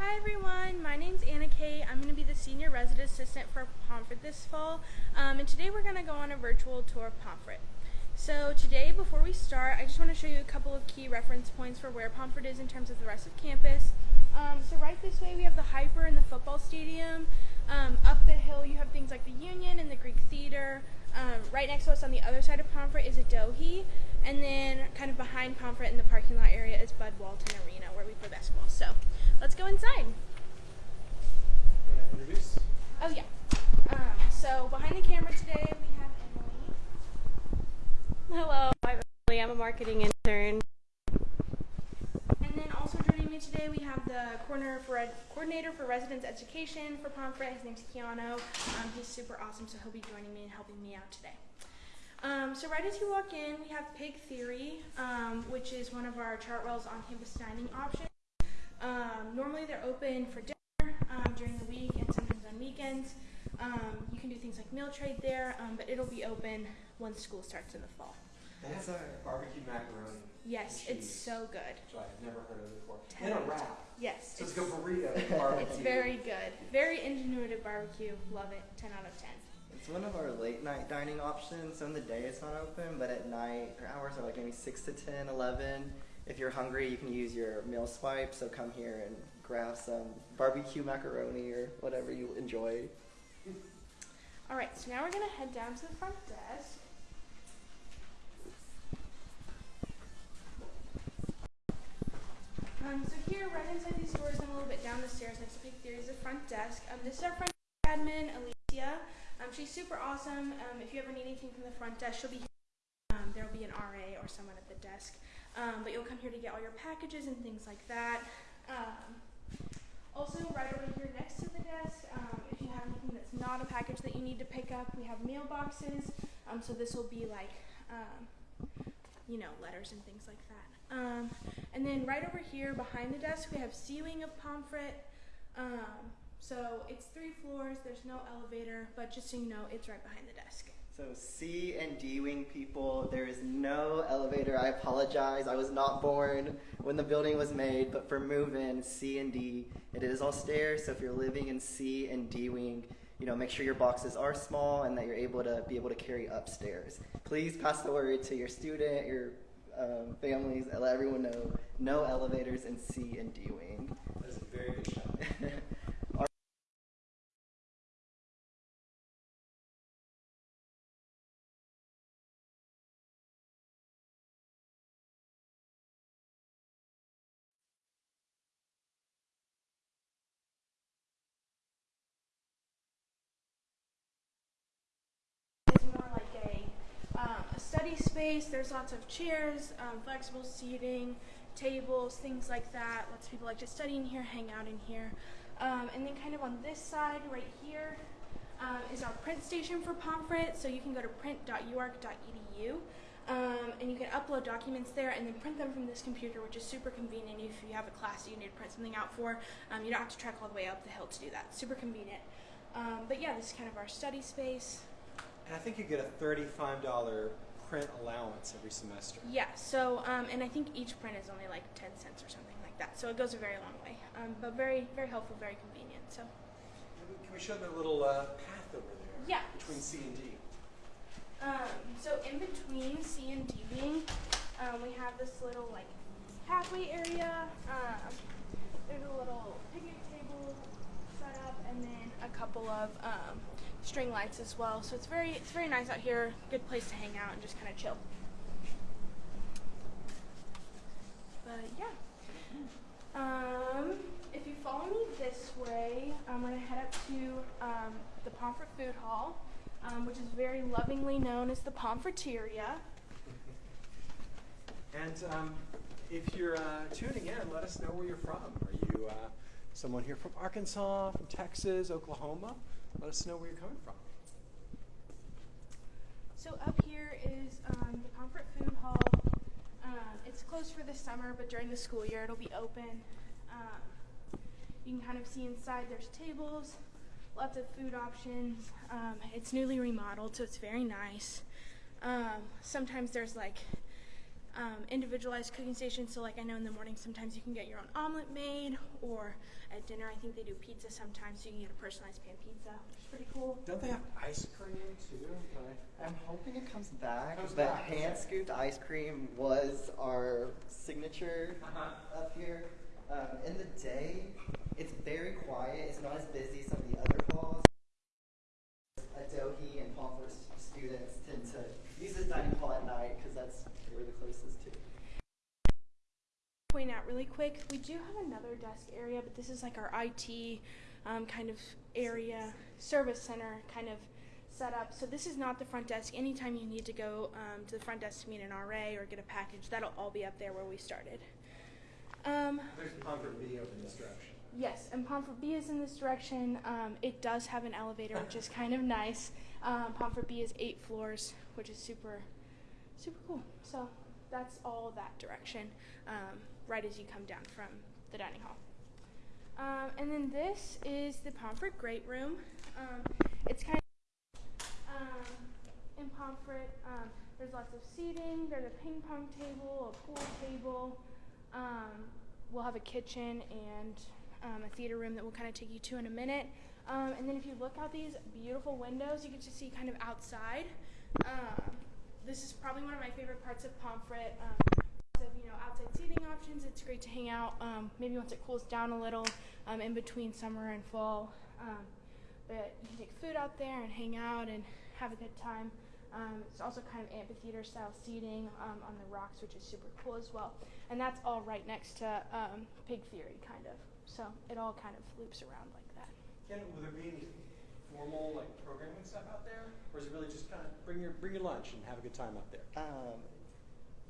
Hi everyone, my name's Anna Kate. I'm going to be the Senior Resident Assistant for Pomfret this fall. Um, and today we're going to go on a virtual tour of Pomfret. So today, before we start, I just want to show you a couple of key reference points for where Pomfret is in terms of the rest of campus. Um, so right this way we have the HPER and the football stadium. Um, up the hill you have things like the Union and the Greek Theater. Um, right next to us on the other side of Pomfret is Adohi. And then kind of behind Pomfret in the parking lot area is Bud Walton Arena where we play basketball. So let's go inside. Want to introduce? Oh yeah. Um, so behind the camera today we have Emily. Hello, I'm Emily. I'm a marketing intern. And then also joining me today we have the coordinator for, ed- coordinator for residence education for Pomfret. His name's Keanu. Um, he's super awesome, so he'll be joining me and helping me out today. Um, so right as you walk in, we have Pig Theory, um, which is one of our Chartwell's on-campus dining options. Um, normally they're open for dinner um, during the week and sometimes on weekends. Um, you can do things like meal trade there, um, but it'll be open once school starts in the fall. That has a barbecue macaroni, Yes, it's so good. I've never heard of it before. Ten And a wrap. Yes, So it's it's, like a burrito barbecue. it's very good. Very ingenuitive barbecue. Love it. 10 out of 10. It's one of our late night dining options. So in the day it's not open, but at night our hours are like maybe 6 to 10, 11. If you're hungry, you can use your meal swipe. So come here and grab some barbecue macaroni or whatever you enjoy. All right, so now we're going to head down to the front desk. Um, so here, right inside these doors and a little bit down the stairs next to Pig Theory is the front desk. Um, this is our front admin, Alicia. Um, she's super awesome. Um, if you ever need anything from the front desk, she'll be here. Um, there'll be an RA or someone at the desk. Um, but you'll come here to get all your packages and things like that. Um, also, right over here next to the desk, um, if you have anything that's not a package that you need to pick up, we have mailboxes. So this will be like, you know, letters and things like that. And then right over here behind the desk, we have ceiling of Pomfret. Um, so it's three floors. There's no elevator, but just so you know, it's right behind the desk. So C and D wing people, there is no elevator. I apologize. I was not born when the building was made, but for move-in C and D, it is all stairs. So if you're living in C and D wing, you know, make sure your boxes are small and that you're able to be able to carry upstairs. Please pass the word to your student, your um, families, and let everyone know no elevators in C and D wing. That is a very good shot. space. There's lots of chairs, um, flexible seating, tables, things like that. Lots of people like to study in here, hang out in here. Um, and then kind of on this side right here um, is our print station for Pomfret. So you can go to print.uark.edu um, and you can upload documents there and then print them from this computer, which is super convenient if you have a class that you need to print something out for. Um, you don't have to trek all the way up the hill to do that. Super convenient. Um, but yeah, this is kind of our study space. And I think you get a $35 print allowance every semester. Yeah, so, um, and I think each print is only like 10 cents or something like that. So it goes a very long way. Um, but very, very helpful, very convenient. So, Can we show the little uh, path over there? Yeah. Between C and D. um, so in between C and D wing, um, we have this little like pathway area. Um, there's a little picnic table set up and then a couple of um, string lights as well. So it's very, it's very nice out here. Good place to hang out and just kind of chill. But yeah. Um, if you follow me this way, we're gonna head up to um, the Pomfret Food Hall, um, which is very lovingly known as the Pomfreteria. And um, if you're uh, tuning in, let us know where you're from. Are you uh, someone here from Arkansas, from Texas, Oklahoma? Let us know where you're coming from. So up here is um, the Pomfret Food Hall. Um, it's closed for the summer, but during the school year it'll be open. Um, you can kind of see inside. There's tables, lots of food options. Um, it's newly remodeled, so it's very nice. Um, sometimes there's like um, individualized cooking stations. So, like I know in the morning, sometimes you can get your own omelet made, or at dinner, I think they do pizza sometimes, so you can get a personalized pan pizza, which is pretty cool. Don't they have ice cream too? I'm hoping it comes back, Comes but back, hand scooped ice cream was our signature Uh-huh. up here. Um, in the day, it's very quiet. It's not as busy as some of the other halls. Adohi and Pomfret students tend to use this dining hall at night because that's we're the closest to. Point out really quick we do have another desk area but this is like our it um, kind of area service center kind of set up. so this is not the front desk anytime you need to go um, to the front desk to meet an ra or get a package that'll all be up there where we started um, There's Pomfret B over in this direction. Yes, and Pomfret B is in this direction. Um, it does have an elevator, which is kind of nice. Um, Pomfret B is eight floors, which is super, super cool. So that's all that direction, um, right as you come down from the dining hall. Um, and then this is the Pomfret Great Room. Um, it's kind of um, in Pomfret. Um, there's lots of seating. There's a ping pong table, a pool table. We'll have a kitchen and a theater room that we'll kind of take you to in a minute. And then if you look out these beautiful windows, you get to see kind of outside. Um, this is probably one of my favorite parts of Pomfret. Um, of you know outside seating options. It's great to hang out. Um, maybe once it cools down a little, um, in between summer and fall. Um, but you can take food out there and hang out and have a good time. Um, it's also kind of amphitheater style seating um, on the rocks, which is super cool as well. And that's all right next to Pig Theory, kind of. So it all kind of loops around like that. Ken, will there be any formal like programming stuff out there, or is it really just kind of bring your bring your lunch and have a good time up there? Um,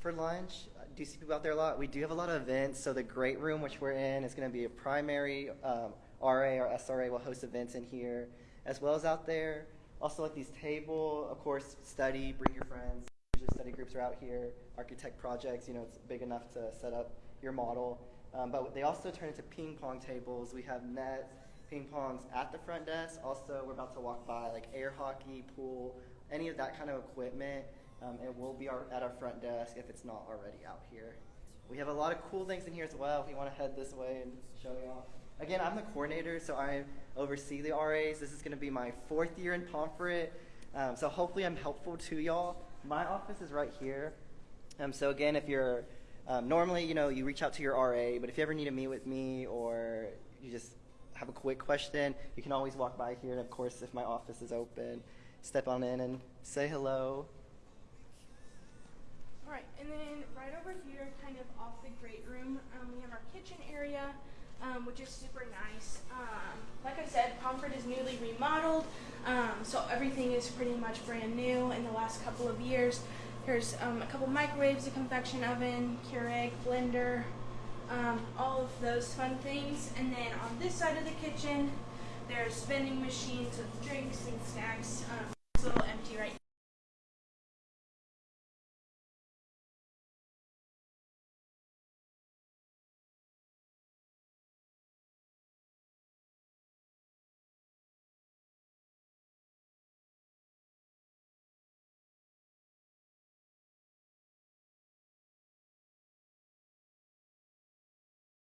for lunch, I do see people out there a lot. We do have a lot of events. So the great room, which we're in, is going to be a primary um, RA or SRA will host events in here, as well as out there. Also, like these table, of course, study. Bring your friends. Usually, study groups are out here. Architect projects. You know, it's big enough to set up your model. Um, but they also turn into ping pong tables. We have nets, ping pongs at the front desk. Also, we're about to walk by like air hockey, pool, any of that kind of equipment. Um, it will be our, at our front desk if it's not already out here. We have a lot of cool things in here as well. If you want to head this way and show y'all. Again, I'm the coordinator, so I oversee the RAs. This is going to be my fourth year in Pomfret, um, so hopefully I'm helpful to y'all. My office is right here. Um, so again, if you're um, normally, you know, you reach out to your RA, but if you ever need to meet with me or you just have a quick question, you can always walk by here. And of course, if my office is open, step on in and say hello. All right, and then right over here, kind of off the great room, um, we have our kitchen area, um, which is super nice. Um, like I said, Pomfret is newly remodeled, um, so everything is pretty much brand new in the last couple of years. There's um, a couple microwaves, a convection oven, Keurig, blender, um, all of those fun things. And then on this side of the kitchen, there's vending machines with drinks and snacks. Um, it's a little empty right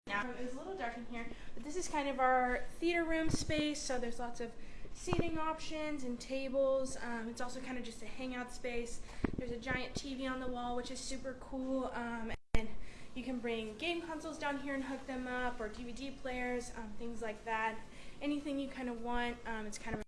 now. It was a little dark in here, but this is kind of our theater room space. So there's lots of seating options and tables. Um, it's also kind of just a hangout space. There's a giant TV on the wall, which is super cool. Um, and you can bring game consoles down here and hook them up, or DVD players, um, things like that. Anything you kind of want. Um, it's kind of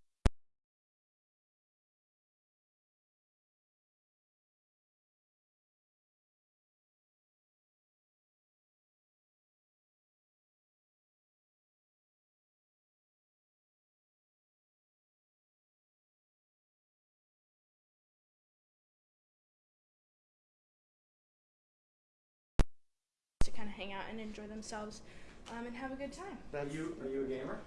hang out and enjoy themselves um, and have a good time. Are you are you a gamer?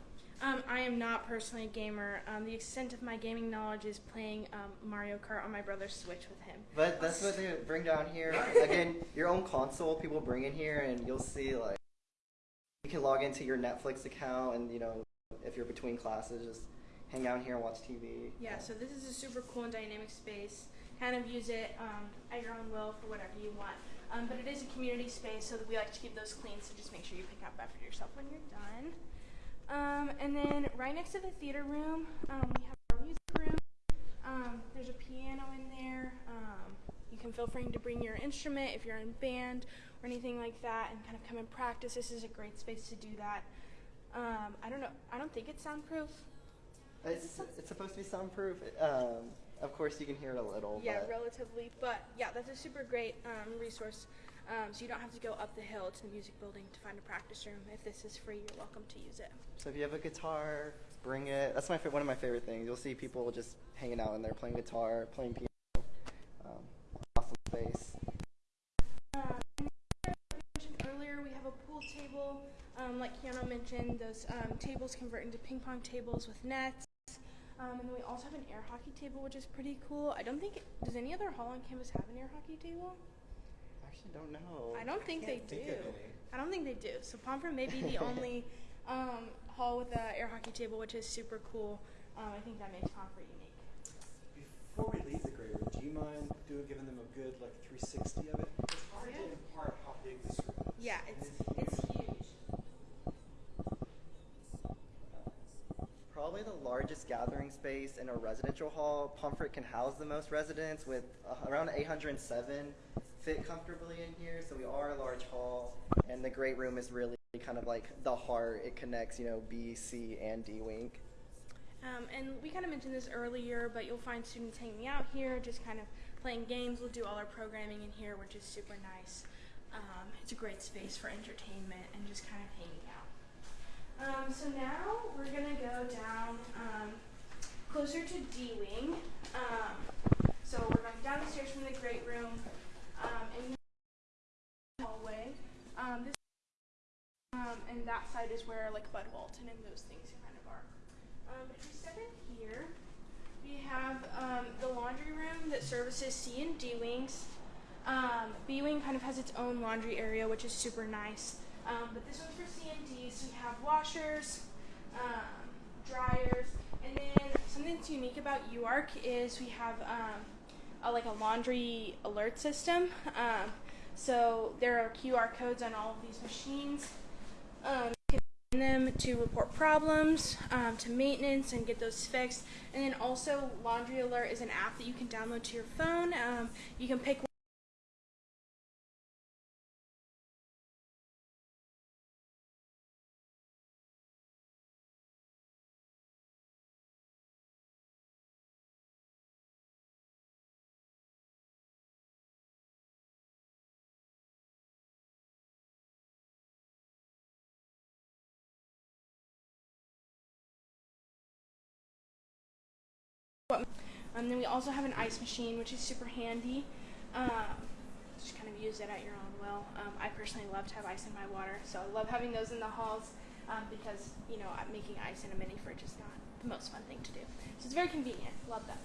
Um, I am not personally a gamer. Um, the extent of my gaming knowledge is playing um, Mario Kart on my brother's Switch with him. But that's what they bring down here. Again, your own console people bring in here, and you'll see like you can log into your Netflix account, and you know if you're between classes, just hang out here and watch TV. Yeah, so this is a super cool and dynamic space. Kind of use it um, at your own will for whatever you want. Um, but it is a community space, so we like to keep those clean. So just make sure you pick up after yourself when you're done. Um, and then right next to the theater room, um, we have our music room. Um, there's a piano in there. Um, you can feel free to bring your instrument if you're in band or anything like that, and kind of come and practice. This is a great space to do that. Um, I don't know. I don't think it's soundproof. It's, it's supposed to be soundproof. Um, of course, you can hear it a little. Yeah, but relatively. But yeah, that's a super great um, resource. Um, so you don't have to go up the hill to the music building to find a practice room. If this is free, you're welcome to use it. So if you have a guitar, bring it. That's my one of my favorite things. You'll see people just hanging out in there playing guitar, playing piano. Um, awesome space. Um, like I earlier, we have a pool table. Um, like Keanu mentioned, those um, tables convert into ping pong tables with nets. Um, and then we also have an air hockey table, which is pretty cool. I don't think does any other hall on campus have an air hockey table. I actually don't know. I don't think they Can't think do. of any. I don't think they do. So Pomfret may be the only um, hall with an air hockey table, which is super cool. Um, I think that makes Pomfret unique. Before we leave the great room, do you mind doing giving them a good like 360 of it? It's hard to Yeah. impart how big this room is. Yeah, And it's it's huge. Probably the largest gathering space in a residential hall. Pomfret can house the most residents with uh, around 807 fit comfortably in here. So we are a large hall, and the great room is really kind of like the heart. It connects, you know, B, C, and D Wing. Um, and we kind of mentioned this earlier, but you'll find students hanging out here, just kind of playing games. We'll do all our programming in here, which is super nice. Um, it's a great space for entertainment and just kind of hanging. Um, so now we're gonna go down um, closer to D wing. Um, so we're going down the stairs from the great room um, and the hallway. Um, this um, and that side is where like Bud Walton and those things kind of are. If we step in here, we have the laundry room that services C and D wings. Um, B wing kind of has its own laundry area, which is super nice. Um, but this one's for C and D, so we have washers, um, dryers, and then something that's unique about UARK is we have um, a, like a laundry alert system. Um, so there are QR codes on all of these machines. Um, you can them to report problems, to maintenance, and get those fixed. And then also, Laundry Alert is an app that you can download to your phone. You can pick Um, then we also have an ice machine, which is super handy. Um, just kind of use it at your own will. Um, I personally love to have ice in my water, so I love having those in the halls um, because you know making ice in a mini fridge is not the most fun thing to do. So it's very convenient. Love that.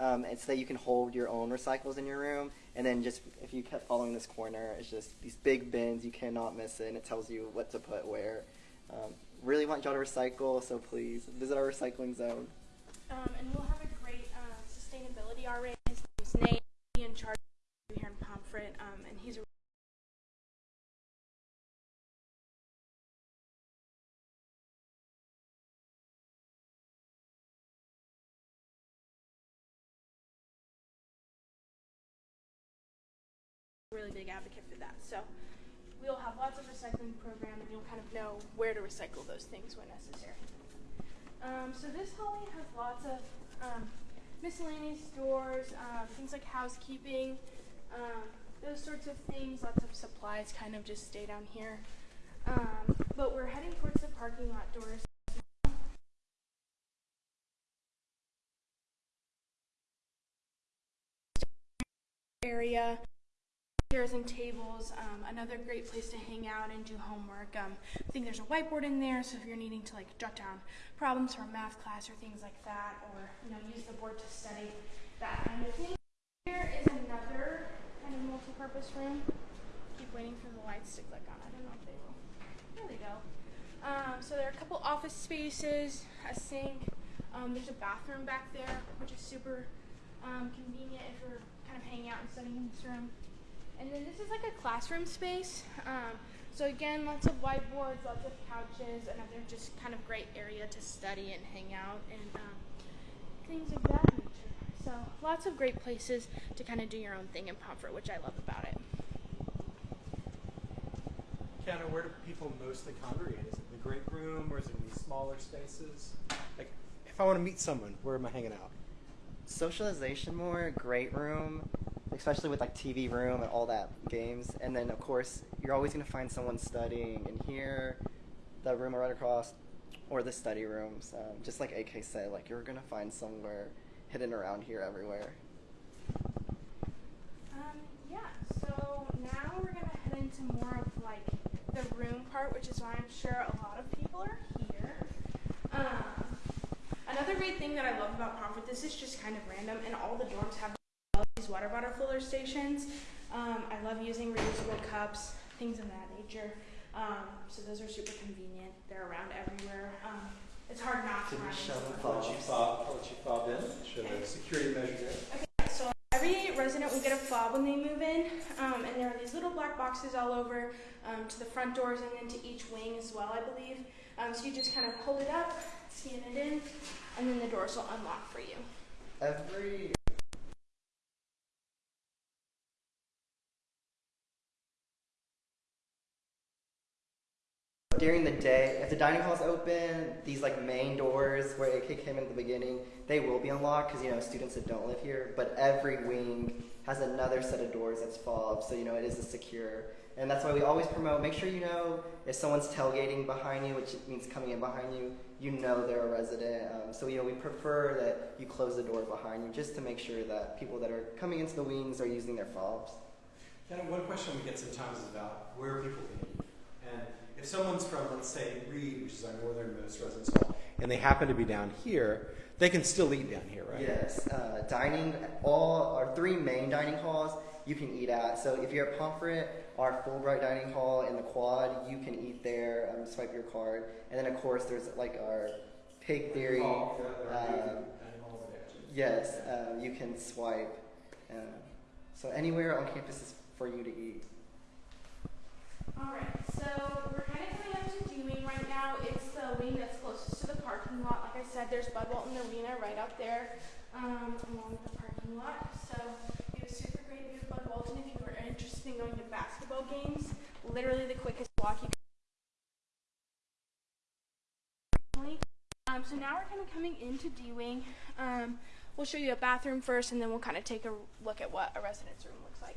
Um, it's that you can hold your own recycles in your room, and then just if you kept following this corner, it's just these big bins. You cannot miss it, and it tells you what to put where. Um, really want y'all to recycle, so please visit our recycling zone. Um, and we'll have a great uh, sustainability RA. His Nate. In charge here in Pomfret, really big advocate for that. So we'll have lots of recycling program, and you'll kind of know where to recycle those things when necessary. Um, so this hallway has lots of um, miscellaneous stores, uh, things like housekeeping, um, those sorts of things. Lots of supplies kind of just stay down here. Um, but we're heading towards the parking lot doors. Area, chairs and tables. Um, another great place to hang out and do homework. Um, I think there's a whiteboard in there, so if you're needing to like jot down problems for math class or things like that, or you know use the board to study that kind of thing. Here is another kind of multi-purpose room. Keep waiting for the lights to click on. I don't know if they will. There they go. Um, so there are a couple office spaces, a sink. Um, there's a bathroom back there, which is super um, convenient if you're kind of hanging out and studying in this room. And then this is like a classroom space. Um, so again, lots of whiteboards, lots of couches, another just kind of great area to study and hang out and um, things of that nature. So lots of great places to kind of do your own thing in Pomfret, which I love about it. Kiana, where do people mostly congregate? Is it the great room or is it in these smaller spaces? Like, if I want to meet someone, where am I hanging out? Socialization more, great room, especially with like TV room and all that games. And then of course you're always gonna find someone studying in here, that room right across, or the study rooms. Um, just like AK said, like you're gonna find somewhere hidden around here everywhere. Um, yeah, so now we're gonna head into more of like the room part, which is why I'm sure a lot of people are here. Um, another great thing that I love about Pomfret, this is just kind of random, and all the dorms have water bottle filler stations. Um, I love using reusable cups, things of that nature. Um, so those are super convenient. They're around everywhere. Um, it's hard not to run into them one. Fob? I'll let you fob, I'll let you fob in. Show the security measure. Okay, so every resident will get a fob when they move in, um, and there are these little black boxes all over um, to the front doors and then to each wing as well, I believe. Um, so you just kind of hold it up, scan it in, and then the doors will unlock for you. Every during the day, if the dining hall is open, these like main doors where AK came in the beginning, they will be unlocked because you know students that don't live here. But every wing has another set of doors that's fobbed, so you know it is a secure. And that's why we always promote. Make sure you know if someone's tailgating behind you, which means coming in behind you. You know they're a resident. Um, so you know we prefer that you close the door behind you just to make sure that people that are coming into the wings are using their fobs. Kiana, one question we get sometimes is about where people can eat. And if someone's from, let's say, Reid, which is our northernmost residence hall, and they happen to be down here, they can still eat down here, right? Yes, uh, dining, all our three main dining halls you can eat at. So if you're at Pomfret, our Fulbright dining hall in the quad, you can eat there, um, swipe your card. And then of course there's like our Pig Theory. Oh, yeah, um, dining halls. Yes, um, you can swipe. Um, so anywhere on campus is for you to eat. All right, so we're kind of coming up to D wing right now. It's the wing that's closest to the parking lot. Like I said, there's Bud Walton Arena right up there um, along the parking lot. So have a super great of Bud Walton if you are interested in going to basketball games. Literally the quickest walk you can. Um, so now we're kind of coming into D wing. Um, we'll show you a bathroom first, and then we'll kind of take a look at what a residence room looks like.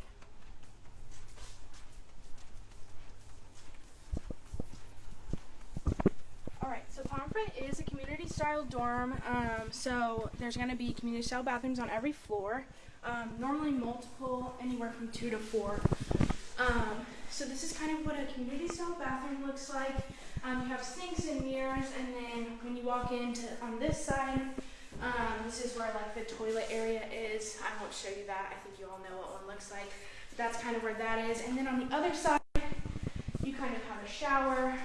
All right, so Pomfret is a community style dorm. Um, so there's going to be community style bathrooms on every floor. Um, normally multiple, anywhere from two to four. Um, so this is kind of what a community style bathroom looks like. Um, you have sinks and mirrors, and then when you walk into on this side, um, this is where like the toilet area is. I won't show you that. I think you all know what one looks like. But that's kind of where that is. And then on the other side, you kind of have a shower.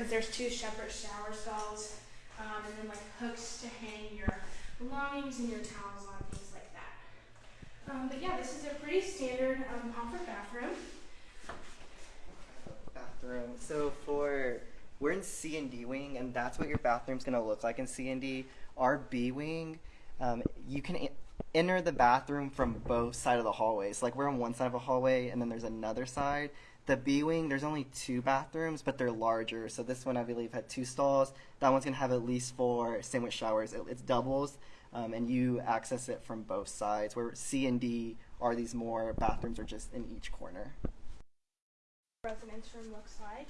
Curtains. There's two separate shower stalls, um, and then like hooks to hang your belongings and your towels on, things like that. Um, but yeah, this is a pretty standard um, bathroom. bathroom. So for we're in C and D wing, and that's what your bathroom's gonna look like in C and D. Our B wing, um, you can enter the bathroom from both side of the hallways. Like we're on one side of a hallway, and then there's another side. The B wing, there's only two bathrooms, but they're larger. So this one, I believe, had two stalls. That one's gonna have at least four sandwich showers. It, it's doubles, um, and you access it from both sides. Where C and D are these more bathrooms are just in each corner. residence room looks like.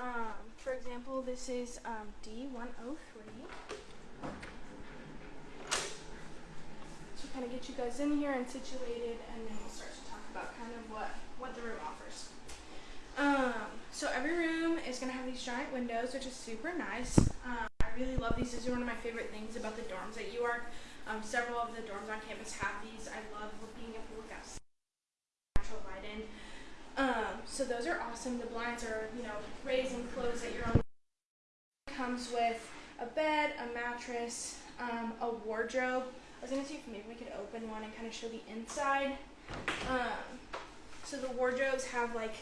Um, for example, this is um, D103. So kind of get you guys in here and situated, and then we'll start to talk about kind of what what the room offers. Um, so every room is gonna have these giant windows, which is super nice. Um, I really love these. These are one of my favorite things about the dorms at UARK. Um, several of the dorms on campus have these. I love being able to look outside, natural light in. Um, so those are awesome. The blinds are, you know, raised and closed at your own. Comes with a bed, a mattress, um, a wardrobe. I was gonna see if maybe we could open one and kind of show the inside. Um, so the wardrobes have like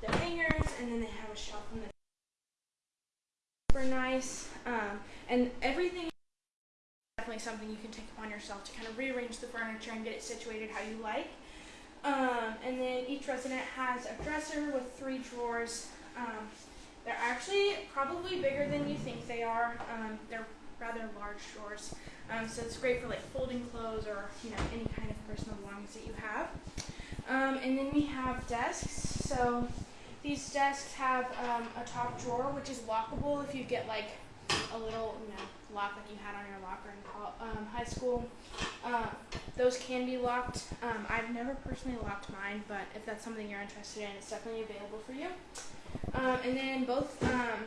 the hangers, and then they have a shelf in the. Super nice, um, and everything. is Definitely something you can take upon yourself to kind of rearrange the furniture and get it situated how you like. Um, and then each resident has a dresser with three drawers. Um, they're actually probably bigger than you think they are. Um, they're rather large drawers. Um, so it's great for like folding clothes or you know any kind of personal belongings that you have. Um, and then we have desks. So these desks have um, a top drawer which is lockable if you get like a little you know lock like you had on your locker in um, high school. Um, those can be locked. Um, I've never personally locked mine, but if that's something you're interested in, it's definitely available for you. Um, and then both um,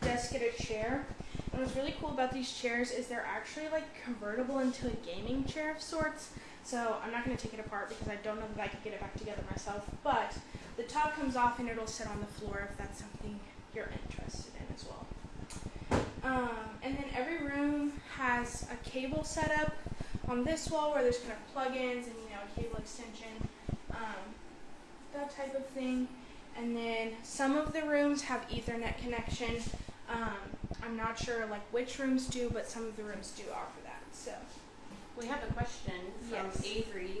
desks get a chair. And what's really cool about these chairs is they're actually like convertible into a gaming chair of sorts. So I'm not going to take it apart because I don't know that I could get it back together myself. But the top comes off and it'll sit on the floor if that's something you're interested in as well. Um, and then every room has a cable setup on this wall where there's kind of plug-ins and you know a cable extension, um, that type of thing. And then some of the rooms have Ethernet connection. Um, I'm not sure like which rooms do, but some of the rooms do offer that. So We have a question from Yes. Avery.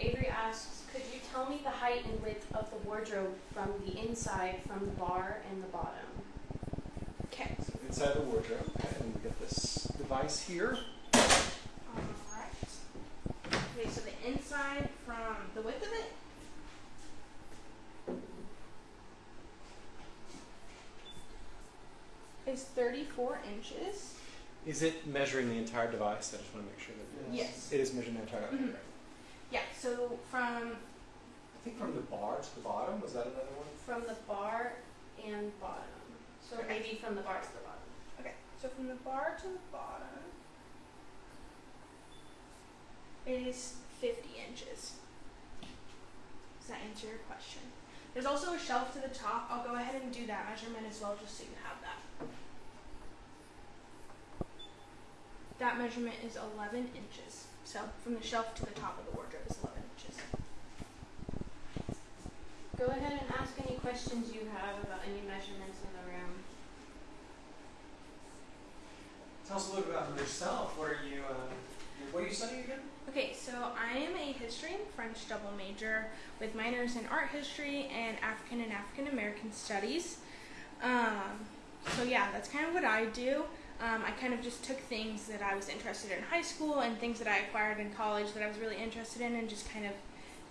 Avery asks, could you tell me the height and width of the wardrobe from the inside, from the bar and the bottom? okay, So inside the wardrobe, okay, and we get this device here. all right. Okay, so the inside from the width of it. Is 34 inches. Is it measuring the entire device? I just want to make sure that Yes. it is measuring the entire. Okay, Mhm. great. Yeah, so from I think from the bar to the bottom was that another one? From the bar and bottom. So Okay. maybe from the bar to the bottom. Okay, so from the bar to the bottom is 50 inches. Does that answer your question? There's also a shelf to the top. I'll go ahead and do that measurement as well, just so you have that. That measurement is 11 inches. So from the shelf to the top of the wardrobe is 11 inches. Go ahead and ask any questions you have about any measurements in the room. Tell us a little bit about yourself. What are you? Uh, what are you studying again? Okay, so I am a history and French double major with minors in art history and African and African American studies. Um, so yeah, that's kind of what I do. Um, I kind of just took things that I was interested in high school and things that I acquired in college that I was really interested in and just kind of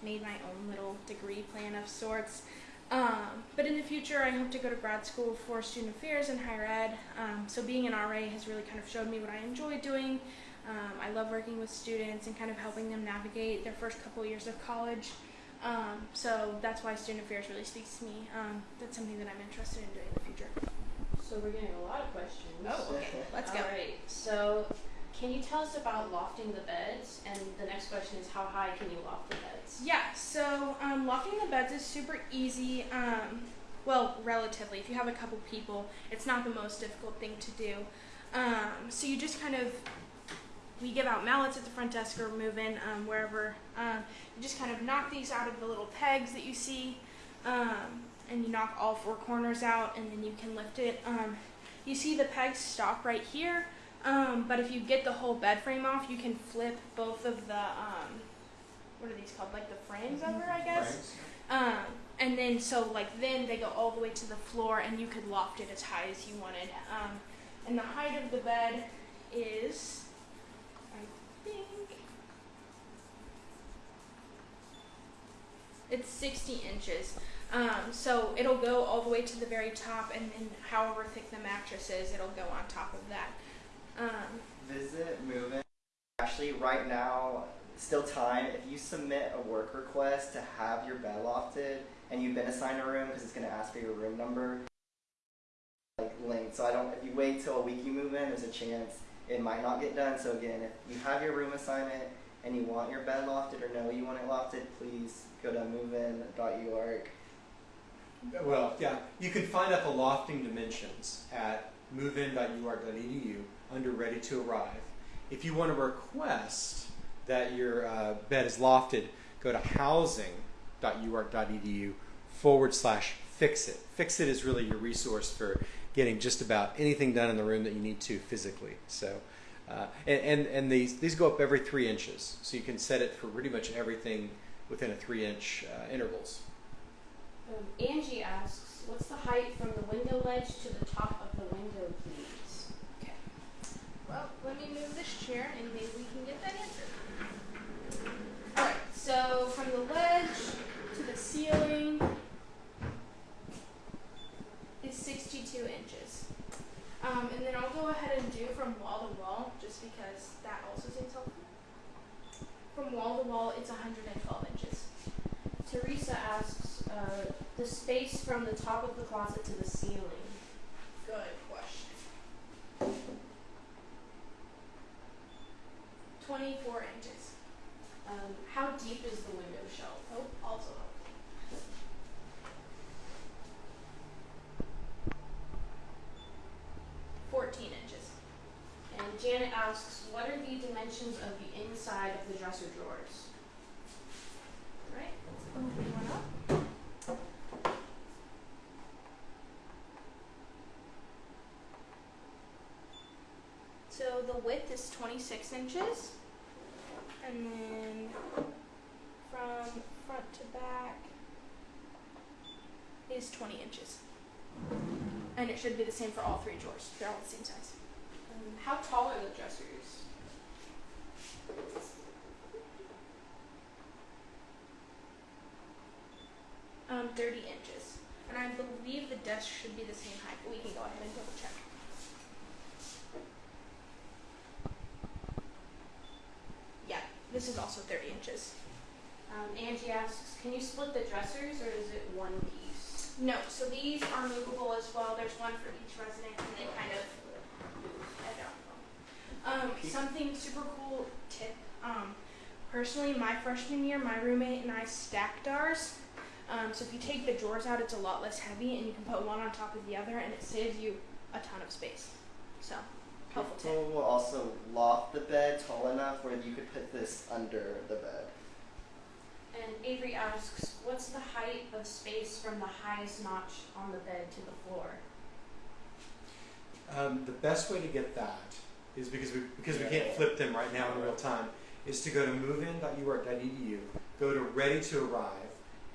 made my own little degree plan of sorts. Um, but in the future, I hope to go to grad school for student affairs and higher ed. Um, so being an RA has really kind of showed me what I enjoy doing. Um, I love working with students and kind of helping them navigate their first couple years of college. Um, so that's why student affairs really speaks to me. Um, that's something that I'm interested in doing in the future. So we're getting a lot of questions. Oh, okay. Let's go. All right. So, can you tell us about lofting the beds? And the next question is, how high can you loft the beds? Yeah, so um, locking the beds is super easy. Um, well, relatively. If you have a couple people, it's not the most difficult thing to do. Um, so you just kind of, we give out mallets at the front desk or move in um, wherever. Um, you just kind of knock these out of the little pegs that you see, um, and you knock all four corners out, and then you can lift it. Um, you see the pegs stop right here, um, but if you get the whole bed frame off, you can flip both of the um, what are these called? Like the frames over, I guess. Um, and then so like then they go all the way to the floor, and you could loft it as high as you wanted. Um, and the height of the bed is, I think, it's 60 inches. Um, so it'll go all the way to the very top, and then however thick the mattress is, it'll go on top of that. Um, Visit Move In. Actually, right now, still time. If you submit a work request to have your bed lofted and you've been assigned a room because it's going to ask for your room number, like linked. So I don't. If you wait till a week you move in, there's a chance it might not get done. So again, if you have your room assignment and you want your bed lofted or know you want it lofted, please go to movein.uark. Well, yeah, you can find out the lofting dimensions at movein.uark.edu under Ready to Arrive. If you want to request that your uh, bed is lofted, go to housing.uark.edu forward slash fix it. Fix it is really your resource for getting just about anything done in the room that you need to physically. So, uh, and, and, and these, these go up every three inches, so you can set it for pretty much everything within a three inch uh, intervals. Um, Angie asks, what's the height from the window ledge to the top of the window, please? Okay. Well, let me move this chair, and maybe we can get that answer. Alright, So from the ledge to the ceiling is 62 inches. Um, and then I'll go ahead and do from wall to wall, just because that also seems helpful. From wall to wall, it's 112 inches. Teresa asks, uh, the space from the top of the closet to the ceiling. Good question. 24 inches. Um, how deep is the window shelf? Oh, also helpful. Fourteen inches. And Janet asks, what are the dimensions of the inside of the dresser drawers? Right? Let's open one up. So the width is 26 inches, and then from front to back is 20 inches. And it should be the same for all three drawers. They're all the same size. Um, how tall are the dressers? Um, 30 inches. And I believe the desk should be the same height, but we can go ahead and double check. Yeah, this is also 30 inches. Um, Angie asks, can you split the dressers or is it one piece? No, so these are movable as well. There's one for each resident, and they kind of move. I don't know. Um, something super cool tip. Um, personally, my freshman year, my roommate and I stacked ours. Um, so if you take the drawers out, it's a lot less heavy, and you can put one on top of the other, and it saves you a ton of space. So helpful tip. Will also loft the bed tall enough where you could put this under the bed. And Avery asks, what's the height of space from the highest notch on the bed to the floor? Um, the best way to get that is because we because we can't flip them right now in real time is to go to movein.uark.edu, go to ready to arrive,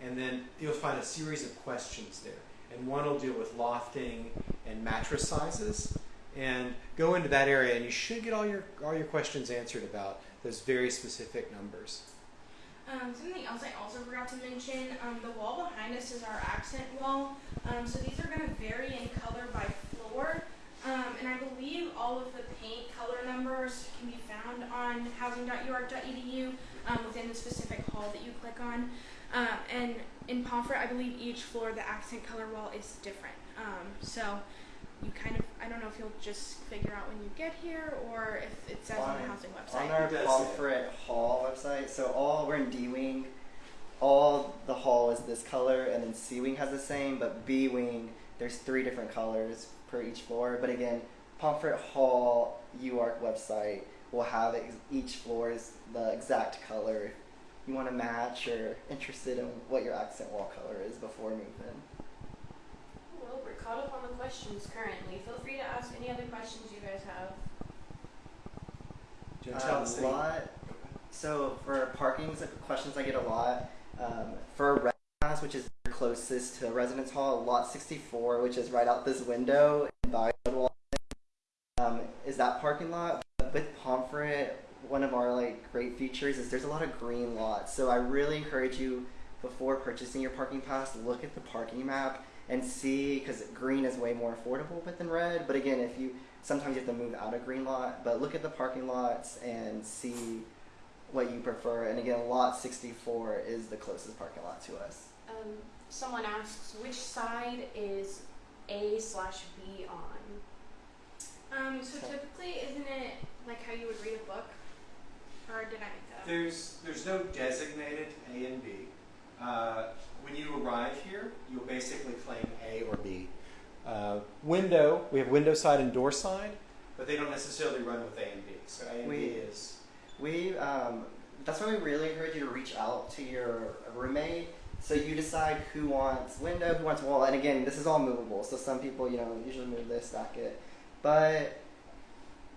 and then you'll find a series of questions there. And one will deal with lofting and mattress sizes. And go into that area and you should get all your all your questions answered about those very specific numbers. Um, something else I also forgot to mention, um, the wall behind us is our accent wall. Um, so these are going to vary in color by floor. Um, and I believe all of the paint color numbers can be found on housing.uark.edu um, within the specific hall that you click on. Um, and in Pomfret, I believe each floor, the accent color wall is different. So you kind of, I don't know if you'll just figure out when you get here or if it says on the housing website. On our It does say it. Pomfret Hall website, so all we're in D wing, all the hall is this color, and then C wing has the same, but B wing there's three different colors per each floor. But again, Pomfret Hall UARK website will have ex- each floor's the exact color. You want to match or interested in what your accent wall color is before moving. Well, we're caught up on the questions currently. Feel free to ask any other questions you guys have. Do you want to tell a the city? lot. So for parking questions, I get a lot. Um, for Red House, which is closest to Residence Hall, Lot 64, which is right out this window by um, is that parking lot. But with Pomfret, one of our like great features is there's a lot of green lots. So I really encourage you before purchasing your parking pass, look at the parking map and see because green is way more affordable but than red. But again, if you sometimes you have to move out of green lot, but look at the parking lots and see what you prefer. And again, lot 64 is the closest parking lot to us. Um, someone asks, which side is A slash B on? Um, so typically, isn't it like how you would read a book? Or did I make that up? There's there's no designated A and B. Uh, when you arrive here, you'll basically claim A or B. Uh, window, we have window side and door side, but they don't necessarily run with A and B. So A and B is We um, that's why we really encourage you to reach out to your roommate. So you decide who wants window, who wants wall, and again, this is all movable. So some people, you know, usually move this, stack it. But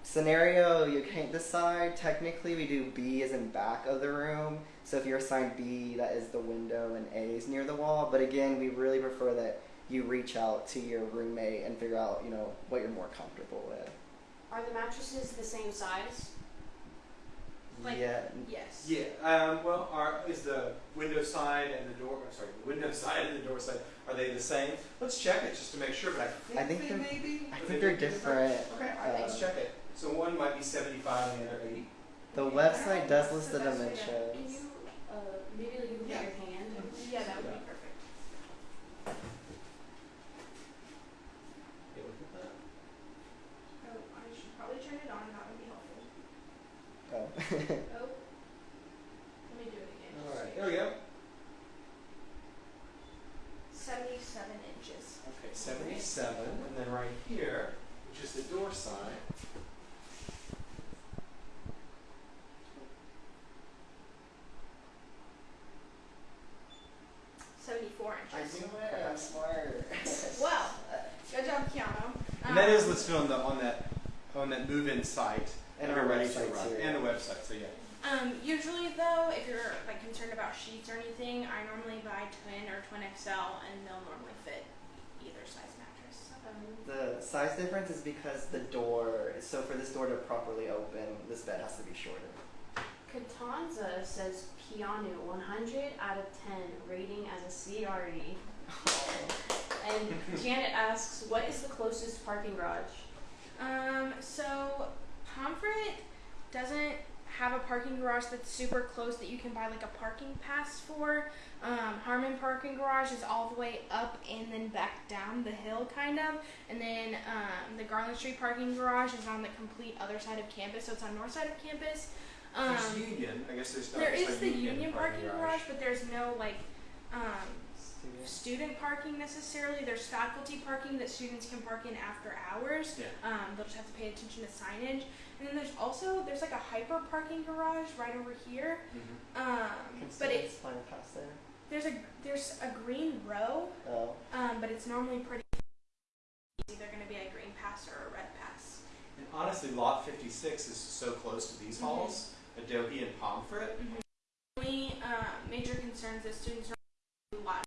scenario you can't decide. Technically, we do B is in back of the room. So if you're assigned B, that is the window, and A is near the wall. But again, we really prefer that you reach out to your roommate and figure out, you know, what you're more comfortable with. Are the mattresses the same size? Like- yeah. Yes. Yeah. Um, well, are is the window side and the door? Sorry, the window side and the door side are they the same? Let's check it just to make sure. But I think, I think they they're- may be. I think they they're may be different. Okay, all right, let's check it. So one might be 75 and the other 80. The website does list the That's the best way to- Can dimensions. you, uh, maybe like you can put Yeah. your hand? Yeah, that would be perfect. Yeah, look at that. Oh, I should probably turn it on. That would be helpful. Oh. Oh. Let me do it again. All right, there we go. Seventy-seven inches. Okay, 77, and then right here, which is the door sign, Seventy-four I inches. knew it. I'm smart. Well, good job, Keanu. And that is listed on the on that on that move-in site. And our ready to website, run. too. And the website, so yeah. Um, usually though, if you're like concerned about sheets or anything, I normally buy twin or twin XL, and they'll normally fit either size mattress. Um, The size difference is because the door. So for this door to properly open, this bed has to be shorter. Katanza says Keanu 100 out of 10 rating as a CRE. And Janet asks, what is the closest parking garage? Um, so Pomfret doesn't have a parking garage that's super close that you can buy like a parking pass for. Um, Harmon Parking Garage is all the way up and then back down the hill, kind of. And then um, the Garland Street Parking Garage is on the complete other side of campus, so it's on north side of campus. Um, there's Union. I guess there's there is the Union parking garage, but there's no like um, student parking necessarily. There's faculty parking that students can park in after hours. Yeah. Um, they'll just have to pay attention to signage. And then there's also there's like a HPER parking garage right over here. Mhm. Um, Can but it students find there? there's a there's a green row, Oh. um, but it's normally pretty. It's either going to be a green pass or a red pass. And honestly, Lot 56 is so close to these Mhm. halls, Adohi and Pomfret. Only uh, major concerns that students are a lot.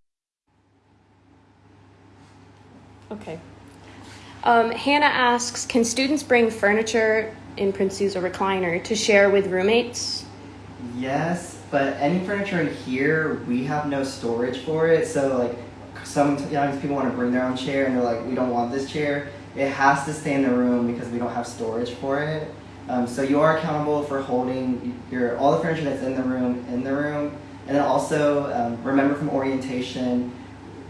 Okay. Um, Hannah asks, can students bring furniture, in parentheses, a recliner, to share with roommates? Yes, but any furniture in here, we have no storage for it. So like, sometimes people want to bring their own chair, and they're like, we don't want this chair. It has to stay in the room because we don't have storage for it. Um, so you are accountable for holding your all the furniture that's in the room in the room, and then also um, remember from orientation,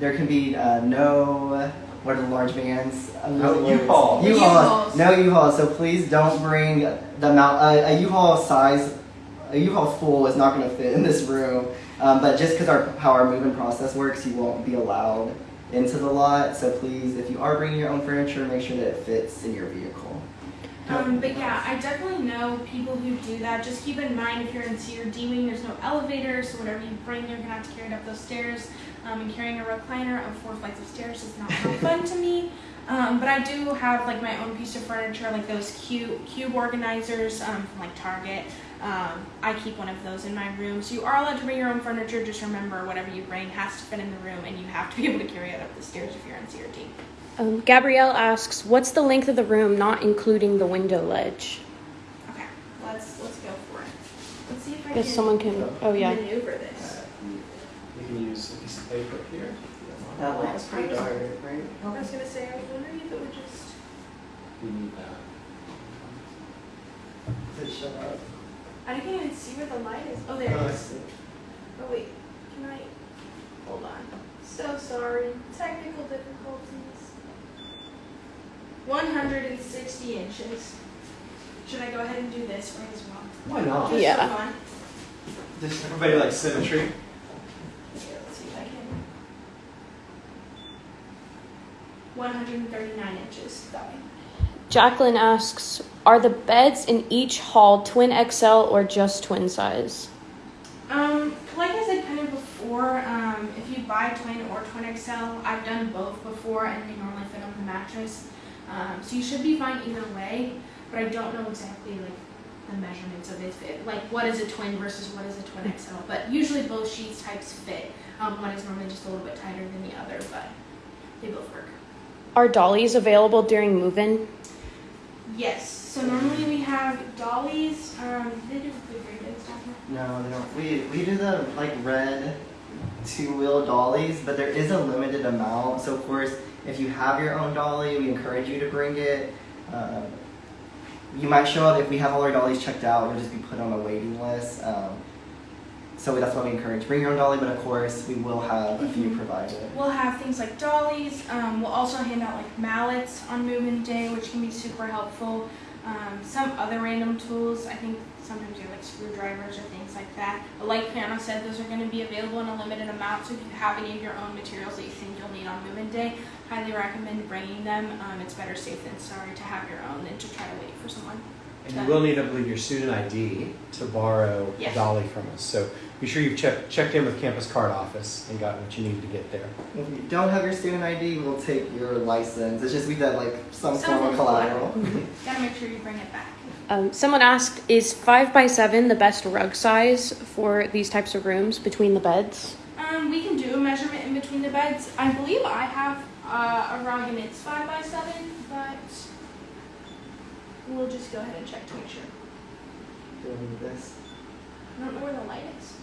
there can be uh, no what are the large vans? I'm losing. U-Haul. U-Hauls. U-Hauls. No U-Haul. So please don't bring the amount uh, a U-Haul size. A U-Haul full is not going to fit in this room. Um, but just because our how our moving process works, you won't be allowed into the lot. So please, if you are bringing your own furniture, make sure that it fits in your vehicle. Um, but yeah, I definitely know people who do that. Just keep in mind if you're in Cedar Deeming, there's no elevator, so whatever you bring, you're gonna have to carry it up those stairs. Um, and carrying a recliner up four flights of stairs is not real fun to me. Um, but I do have like my own piece of furniture, like those cube cube organizers um, from like Target. Um, I keep one of those in my room. So you are allowed to bring your own furniture. Just remember, whatever you bring has to fit in the room, and you have to be able to carry it up the stairs if you're on Cedar Deeming. Um, Gabrielle asks, what's the length of the room, not including the window ledge? Okay, let's let's go for it. Let's see if I Guess can someone can. Oh yeah. maneuver this. You can use a piece of paper here. if you don't mind. That light's pretty dark, right? I was gonna say, I was wondering if it would just. We need that. Does it show up? I can't even see where the light is. Oh, there Oh, it is. Oh, oh wait, can I? Hold on. So sorry. Technical difficulties. 160 inches. Should I go ahead and do this right as well? Why not? Just Yeah. for fun? Does everybody like symmetry? Here, let's see if I can. 139 inches. That way. Jacqueline asks, are the beds in each hall twin XL or just twin size? Um, like I said kind of before, um, if you buy twin or twin XL, I've done both before and they normally fit on the mattress. Um, so you should be fine either way, but I don't know exactly like the measurements of it. Fit. Like what is a twin versus what is a twin XL. But usually both sheets types fit. Um, one is normally just a little bit tighter than the other, but they both work. Are dollies available during move-in? Yes. So normally we have dollies. Um, they do refrigerated stuff. No, they don't. We we do the like red two wheel dollies, but there is a limited amount. So of course, if you have your own dolly, we encourage you to bring it. Um, you might show up if we have all our dollies checked out. You'll just be put on a waiting list. Um, so that's why we encourage bring your own dolly, but of course we will have a few provided. We'll have things like dollies. Um, we'll also hand out like mallets on move-in day, which can be super helpful. Um, some other random tools. I think sometimes they're like screwdrivers or things like that. But like Piano said, those are going to be available in a limited amount. So if you have any of your own materials that you think you'll need on move-in day, highly recommend bringing them. Um, it's better safe than sorry to have your own than to try to wait for someone. And you will need, I believe, your student ID to borrow Yes. a dolly from us. So be sure you've checked, checked in with Campus Card Office and got what you need to get there. If you don't have your student ID, we'll take your license. It's just we did like some Some form of form of collateral. Gotta make sure you bring it back. Um, someone asked, is 5 by 7 the best rug size for these types of rooms between the beds? Um, we can do a measurement in between the beds. I believe I have uh, a rug and it's five by seven, but we'll just go ahead and check to make sure. Doing this. I don't know where the light is.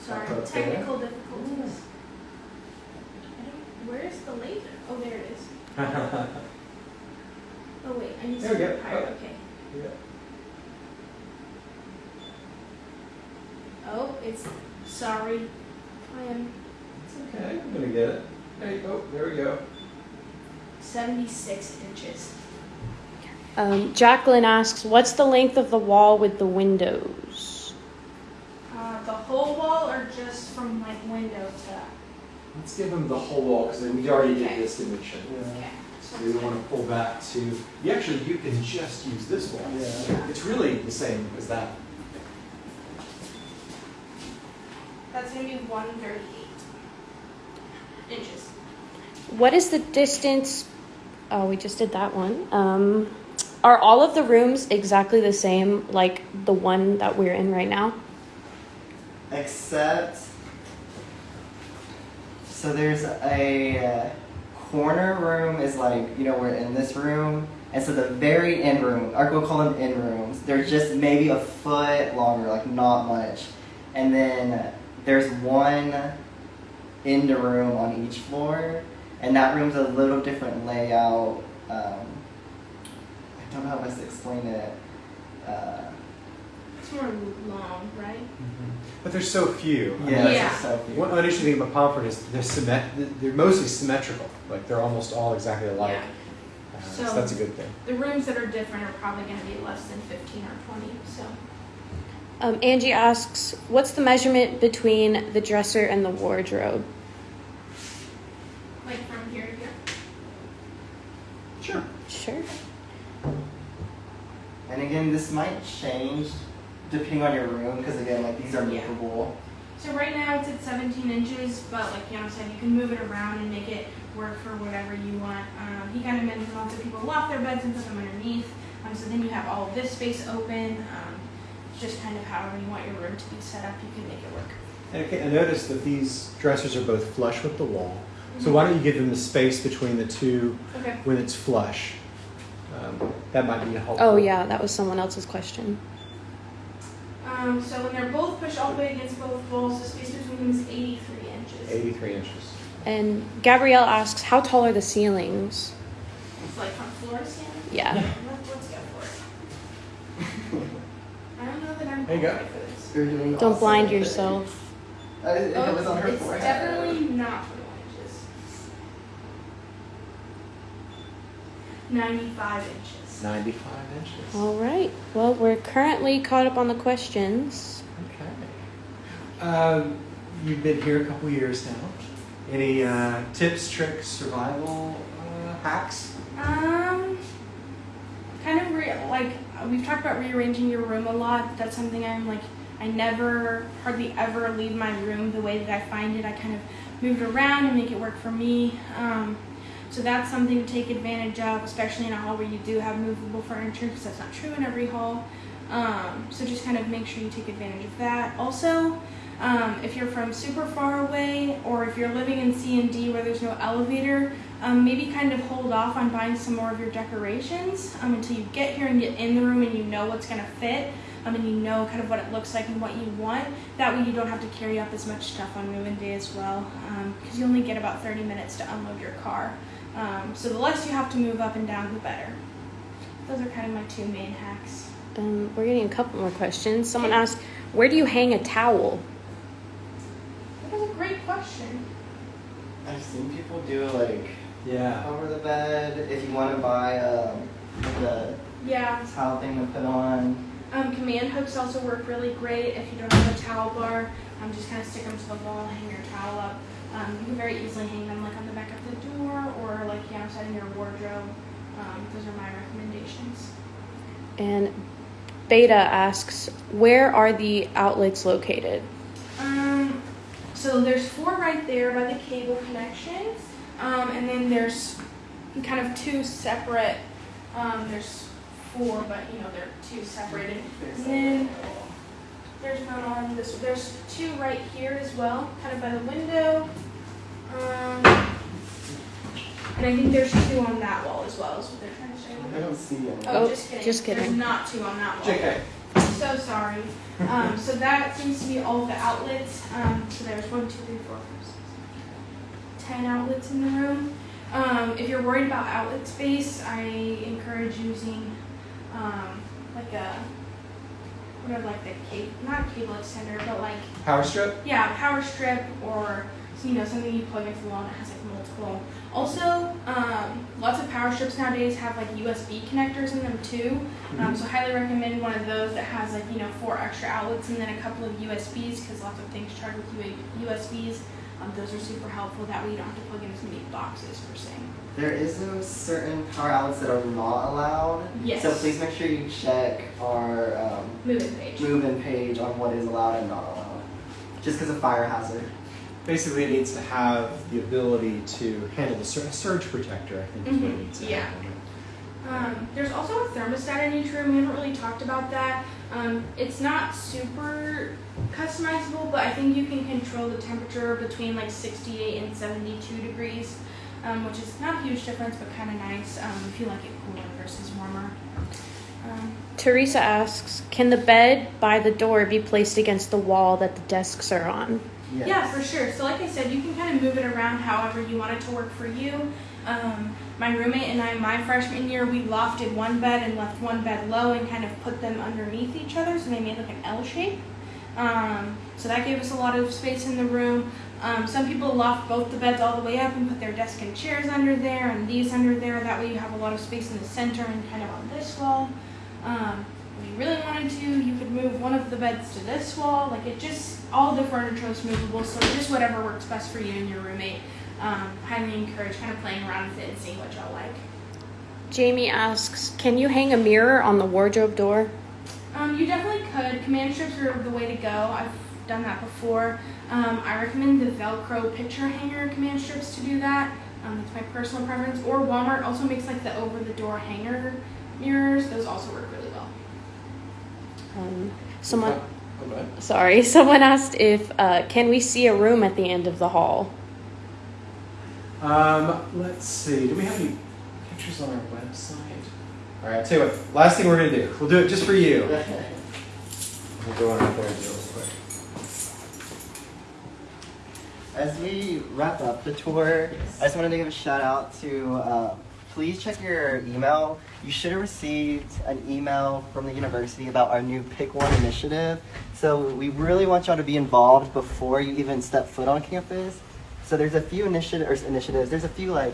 Sorry, okay. technical difficulties. I don't, where is the laser? Oh, there it is. Oh wait, I need There to go. higher. Oh. Okay. Yeah. Oh, it's sorry. I am It's okay, I'm gonna get it. There you oh, go, there we go. 76 inches. Um, Jacqueline asks, what's the length of the wall with the windows? Uh, the whole wall or just from like window to. Let's give them the whole wall, because we already did this dimension. Okay. So we don't want to pull back to, you actually, you can just use this wall. Yeah. It's really the same as that. That's gonna be 138 inches. What is the distance? Oh, we just did that one. Um, are all of the rooms exactly the same, like the one that we're in right now? Except, so there's a uh, corner room is like, you know, we're in this room. And so the very end room, or we'll call them end rooms, they're just maybe a foot longer, like not much. And then there's one end room on each floor. And that room's a little different layout. Um, I don't know how best to explain it. Uh, It's more long, right? But there's so few. I mean, yeah, that's- Yeah. it's so cute. One interesting thing about Pomfret is they're symmet- they're mostly symmetrical. Like they're almost all exactly alike. Yeah. Uh, so So- that's a good thing. The rooms that are different are probably gonna be less than 15 or 20. So Um, Angie asks, what's the measurement between the dresser and the wardrobe? like from here to here. Sure. Sure. And again, this might change depending on your room because again, like these are Yeah. movable. So right now it's at 17 inches, but like Yana said, you can move it around and make it work for whatever you want. Um, he kind of mentioned lots of people loft their beds and put them underneath. Um, so then you have all of this space open. Um, just kind of however you want your room to be set up, you can make it work. And okay, I noticed that these dressers are both flush with the wall. So why don't you give them the space between the two Okay. when it's flush? Um, that might be helpful. Oh, yeah, that was someone else's question. Um, so when they're both pushed all the way against both walls, the space between them is 83 inches. 83 inches. And Gabrielle asks, how tall are the ceilings? It's like from floor to ceiling. Yeah. Let- Let's go for it. I don't know that I'm There you go. for this. You're doing Don't awesome. blind yourself. Uh, it, Oh, it was on her it's forehead. definitely not 21 inches. 95 inches. 95 inches. All right. Well, we're currently caught up on the questions. Okay. Um, you've been here a couple years now. Any uh, tips, tricks, survival uh, hacks? Um, kind of re- like uh, we've talked about rearranging your room a lot. That's something I'm like I never hardly ever leave my room the way that I find it. I kind of move it around and make it work for me. Um, so that's something to take advantage of, especially in a hall where you do have movable furniture, because that's not true in every hall. Um, so just kind of make sure you take advantage of that. Also, um, if you're from super far away, or if you're living in C and D where there's no elevator, um, maybe kind of hold off on buying some more of your decorations um, until you get here and get in the room and you know what's going to fit um, and you know kind of what it looks like and what you want. That way you don't have to carry up as much stuff on move-in day as well because you only get about 30 minutes to unload your car. Um, so the less you have to move up and down, the better. Those are kind of my two main hacks. Um, we're getting a couple more questions. Someone asked, where do you hang a towel? That was a great question. I've seen people do it like Yeah. over the bed. If you want to buy um, the Yeah, towel thing to put on. Um, command hooks also work really great if you don't have a towel bar. Um, just kind of stick them to the wall, hang your towel up. Um, you can very easily hang them like on the back of the door or like you know, outside in your wardrobe. Um, those are my recommendations. And Beta asks, where are the outlets located? Um, so there's four right there by the cable connection, um, and then there's kind of two separate. Um, there's four, but you know they're two separated. And then there's one on this. There's two right here as well, kind of by the window. Um, and I think there's two on that wall as well. Is what they're trying to show I don't see any. Oh, Oh, just kidding. just kidding. There's not two on that wall. JK. So sorry. Um, so that seems to be all of the outlets. Um, so there's one, two, three, four, five, six, seven, ten outlets in the room. Um, if you're worried about outlet space, I encourage using um, like a what are like the cable, not cable extender, but like Power strip? yeah, power strip or you know something you plug into the wall and it has like multiple. Also, um, lots of power strips nowadays have like USB connectors in them too. Um, so highly recommend one of those that has like you know four extra outlets and then a couple of USBs because lots of things charge with USBs. Um, those are super helpful. That way you don't have to plug in as many boxes per se. There is no certain power outlets that are not allowed. Yes. So please make sure you check our um, Move-in page. move-in page on what is allowed and not allowed. Just because of fire hazard. Basically, it needs to have the ability to handle the sur- surge protector, I think is what it Mhm, needs to yeah. have. Um, there's also a thermostat in each room. We haven't really talked about that. Um, it's not super customizable, but I think you can control the temperature between like 68 and 72 degrees, um, which is not a huge difference, but kind of nice um, if you like it cooler versus warmer. Um, Teresa asks, can the bed by the door be placed against the wall that the desks are on? Yes. Yeah, for sure. So, like I said, you can kind of move it around however you want it to work for you. Um, my roommate and I, my freshman year, we lofted one bed and left one bed low and kind of put them underneath each other, so they made like an L shape. Um, so that gave us a lot of space in the room. Um, some people loft both the beds all the way up and put their desk and chairs under there and these under there. That way you have a lot of space in the center and kind of on this wall. Um, if you really wanted to, you could move one of the beds to this wall. Like it just, all the furniture is movable, so just whatever works best for you and your roommate. Um, highly encourage kind of playing around with it and seeing what y'all like. Jamie asks, can you hang a mirror on the wardrobe door? Um, you definitely could. Command strips are the way to go. I've done that before. Um, I recommend the Velcro picture hanger command strips to do that. Um, that's my personal preference. Or Walmart also makes like the over the door hanger mirrors. Those also work really well. Um, someone, go ahead. sorry, someone asked if, uh, can we see a room at the end of the hall? Um, let's see. Do we have any pictures on our website? All right, I'll tell you what. Last thing we're gonna do. We'll do it just for you. We'll go on out there and do it real quick. As we wrap up the tour, I just wanted to give a shout out to uh, please check your email. You should have received an email from the university about our new Pick One initiative. So we really want y'all to be involved before you even step foot on campus. So there's a few initiative, or initiatives, there's a few like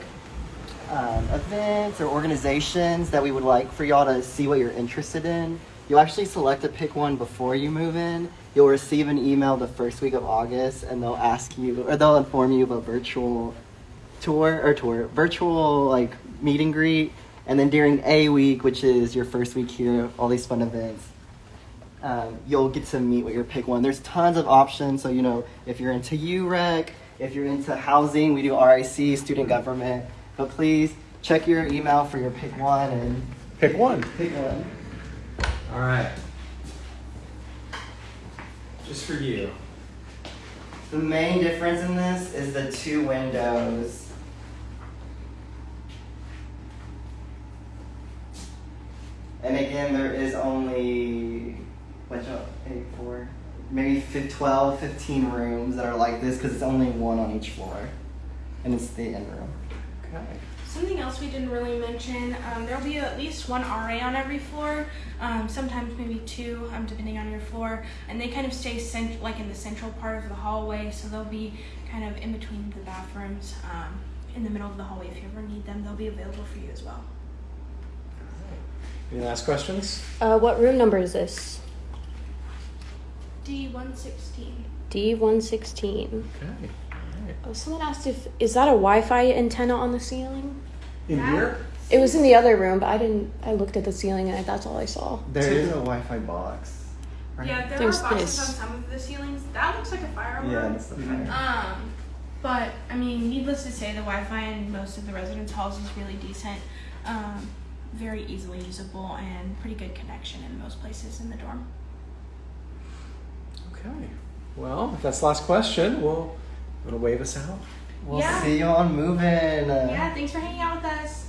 um, events or organizations that we would like for y'all to see what you're interested in. You'll actually select a pick one before you move in. You'll receive an email the first week of August, and they'll ask you, or they'll inform you of a virtual tour or tour, virtual like meet and greet. And then during A week, which is your first week here, all these fun events, um, you'll get to meet with your pick one. There's tons of options. So, you know, if you're into UREC, if you're into housing, we do RIC, student government. But please check your email for your pick one and Pick one. pick one. All right. Just for you. The main difference in this is the two windows. And again, there is only, what's up, eight, four, maybe fif- 12, 15 rooms that are like this because it's only one on each floor. And it's the end room. Okay. Something else we didn't really mention, um, there'll be at least one RA on every floor, um, sometimes maybe two, um, depending on your floor, and they kind of stay cent- like in the central part of the hallway, so they'll be kind of in between the bathrooms, um, in the middle of the hallway. If you ever need them, they'll be available for you as well. Any last questions? Uh, what room number is this? D one sixteen. D one sixteen. Okay. All right. Oh, someone asked if is that a Wi-Fi antenna on the ceiling? In That- here? It was in the other room, but I didn't. I looked at the ceiling and I, that's all I saw. There So- is a Wi Fi box. right? Yeah, there There's are boxes this. on some of the ceilings. That looks like a fire alarm. Yeah, alarm. that's the fire. Um, but I mean, needless to say, the Wi-Fi in most of the residence halls is really decent, um, very easily usable, and pretty good connection in most places in the dorm. Okay. Well, if that's the last question, we'll to wave us out. We'll Yeah. see you on moving. Yeah, thanks for hanging out with us.